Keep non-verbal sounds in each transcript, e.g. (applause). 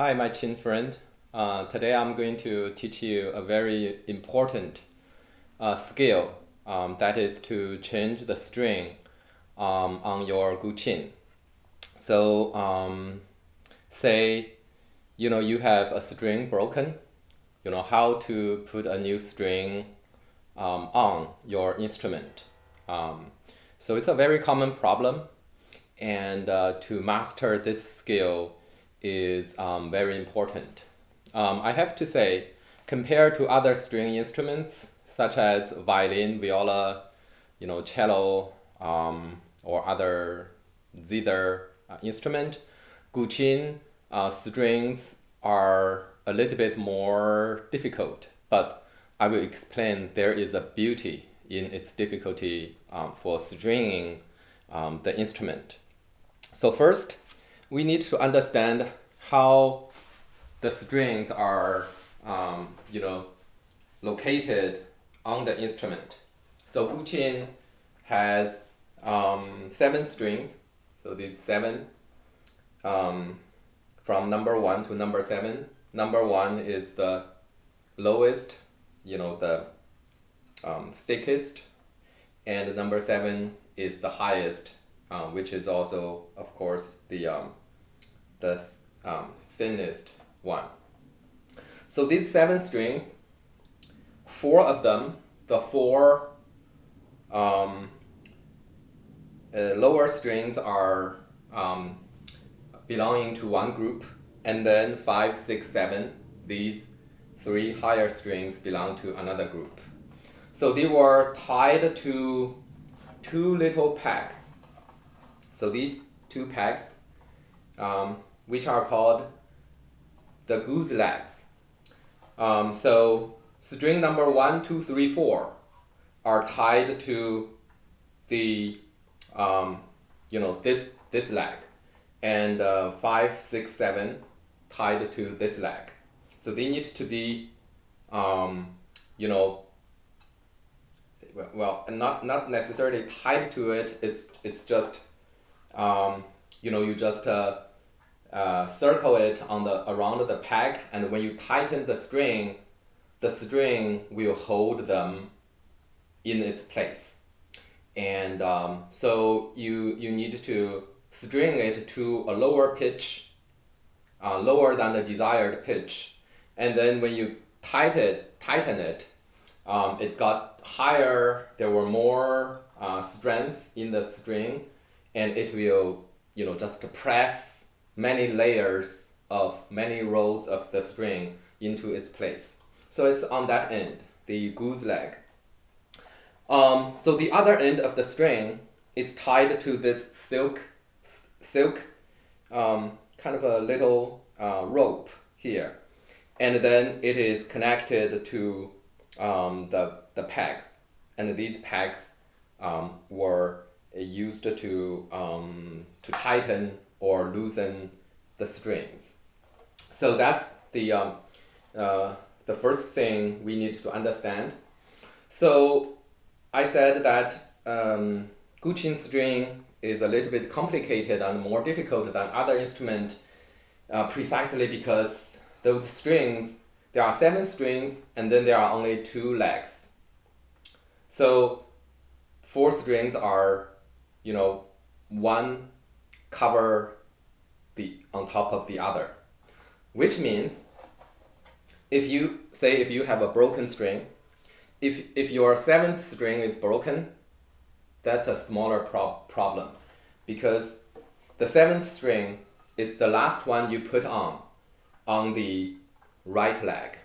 Hi, my qin friend. Uh, today I'm going to teach you a very important uh, skill um, that is to change the string um, on your guqin. So um, say you know you have a string broken, you know how to put a new string um, on your instrument. Um, so it's a very common problem and uh, to master this skill is um, very important. Um, I have to say, compared to other string instruments such as violin, viola, you know, cello, um, or other zither uh, instrument, guqin uh, strings are a little bit more difficult, but I will explain there is a beauty in its difficulty um, for stringing um, the instrument. So first, we need to understand how the strings are, um, you know, located on the instrument. So guqin has um, seven strings. So these seven um, from number one to number seven. Number one is the lowest, you know, the um, thickest, and number seven is the highest, um, which is also, of course, the um, the um, thinnest one. So these seven strings, four of them, the four um, uh, lower strings are um, belonging to one group, and then five, six, seven, these three higher strings belong to another group. So they were tied to two little pegs. So these two pegs um, which are called the goose legs. Um, so string number one, two, three, four are tied to the, um, you know, this, this leg. And uh, five, six, seven tied to this leg. So they need to be, um, you know, well, not, not necessarily tied to it. It's, it's just, um, you know, you just uh, uh, circle it on the around the peg and when you tighten the string the string will hold them in its place. And um, so you you need to string it to a lower pitch uh, lower than the desired pitch. And then when you tighten it tighten it um, it got higher there were more uh, strength in the string and it will you know just press many layers of many rows of the string into its place. So it's on that end, the goose leg. Um, so the other end of the string is tied to this silk, silk um, kind of a little uh, rope here. And then it is connected to um, the, the pegs. And these pegs um, were used to, um, to tighten or loosen the strings. So that's the, um, uh, the first thing we need to understand. So I said that um, Guqin string is a little bit complicated and more difficult than other instrument uh, precisely because those strings, there are seven strings and then there are only two legs. So four strings are, you know, one cover the on top of the other, which means if you say if you have a broken string, if if your seventh string is broken, that's a smaller prob problem because the seventh string is the last one you put on on the right leg.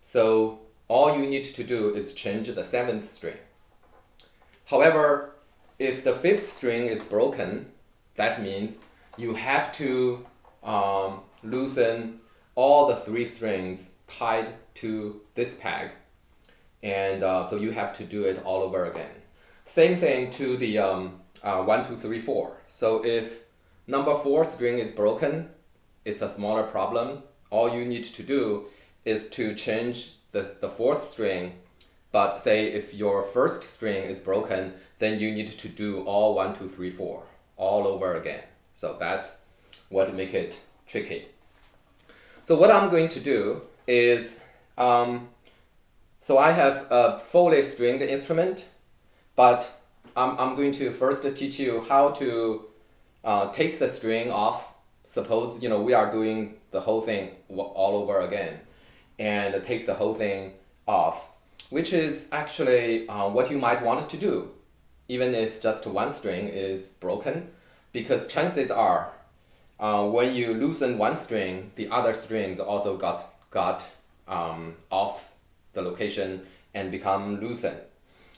So all you need to do is change the seventh string. However, if the fifth string is broken, that means you have to um, loosen all the three strings tied to this peg. And uh, so you have to do it all over again. Same thing to the um, uh, 1, 2, 3, 4. So if number 4 string is broken, it's a smaller problem. All you need to do is to change the, the fourth string. But say if your first string is broken, then you need to do all 1, 2, 3, 4 all over again. So that's what make it tricky. So what I'm going to do is, um, so I have a fully stringed instrument, but I'm, I'm going to first teach you how to uh, take the string off. Suppose, you know, we are doing the whole thing all over again and take the whole thing off, which is actually uh, what you might want to do, even if just one string is broken, because chances are uh, when you loosen one string, the other strings also got, got um, off the location and become loosened.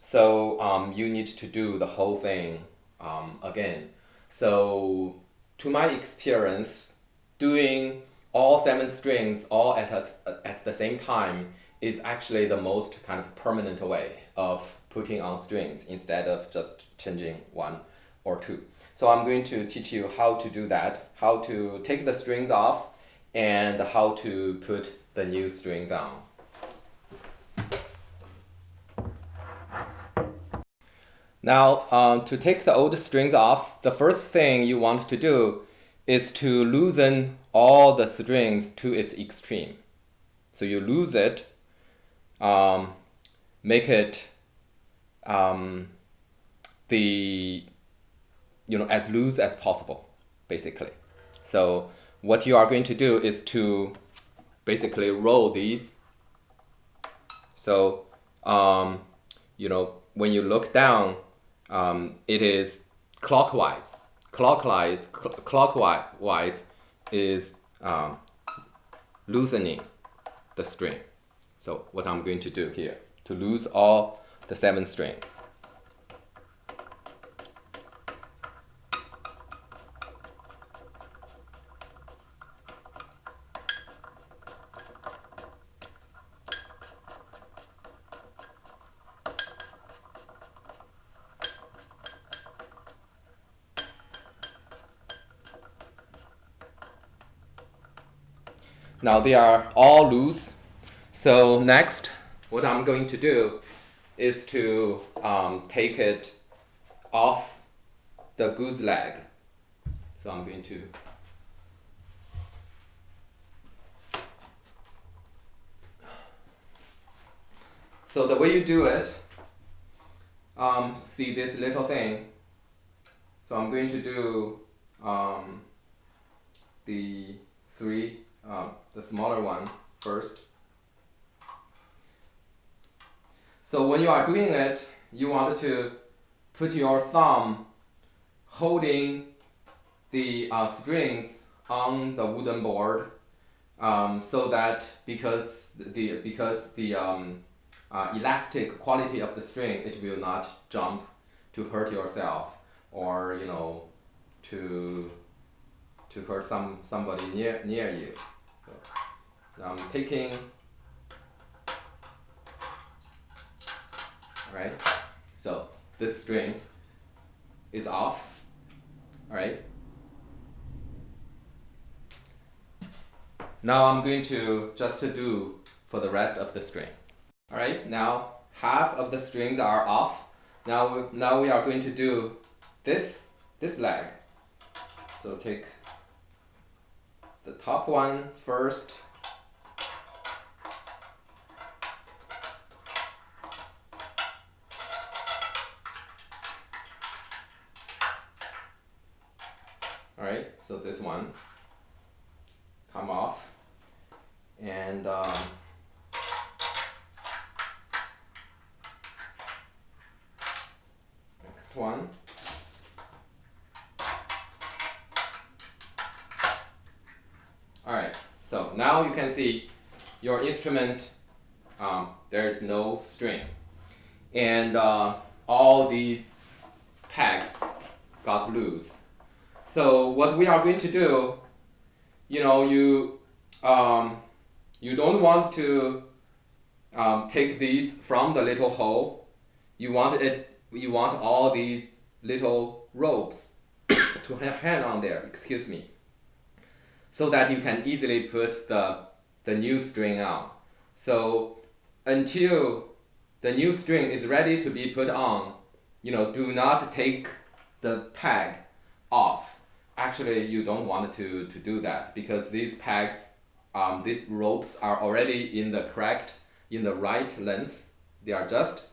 So um, you need to do the whole thing um, again. So to my experience, doing all seven strings all at, a, at the same time is actually the most kind of permanent way of putting on strings instead of just changing one or two. So I'm going to teach you how to do that, how to take the strings off, and how to put the new strings on. Now, um, to take the old strings off, the first thing you want to do is to loosen all the strings to its extreme. So you lose it, um, make it um, the you know, as loose as possible, basically. So what you are going to do is to basically roll these. So, um, you know, when you look down, um, it is clockwise. Clockwise, cl clockwise is um, loosening the string. So what I'm going to do here, to lose all the seventh string. Now they are all loose. So next, what I'm going to do is to um, take it off the goose leg. So I'm going to So the way you do it, um, see this little thing. So I'm going to do um, the three um, the smaller one first. So when you are doing it, you want to put your thumb holding the uh, strings on the wooden board um, so that because the because the um, uh, elastic quality of the string it will not jump to hurt yourself or you know to to hurt some somebody near near you. I'm taking, alright, so this string is off, alright. Now I'm going to just to do for the rest of the string. Alright, now half of the strings are off. Now, now we are going to do this, this leg. So take the top one first Alright, so this one come off and um, next one Alright, so now you can see your instrument, um, there is no string. And uh, all these pegs got loose. So what we are going to do, you know, you, um, you don't want to um, take these from the little hole. You want it, you want all these little ropes (coughs) to hang on there, excuse me, so that you can easily put the, the new string on. So until the new string is ready to be put on, you know, do not take the peg off actually you don't want to, to do that because these pegs um, these ropes are already in the correct, in the right length. They are just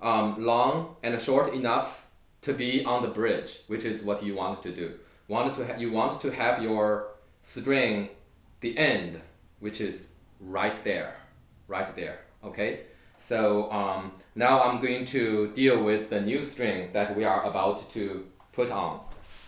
um, long and short enough to be on the bridge, which is what you want to do. Want to you want to have your string, the end, which is right there, right there. Okay. So um, now I'm going to deal with the new string that we are about to put on.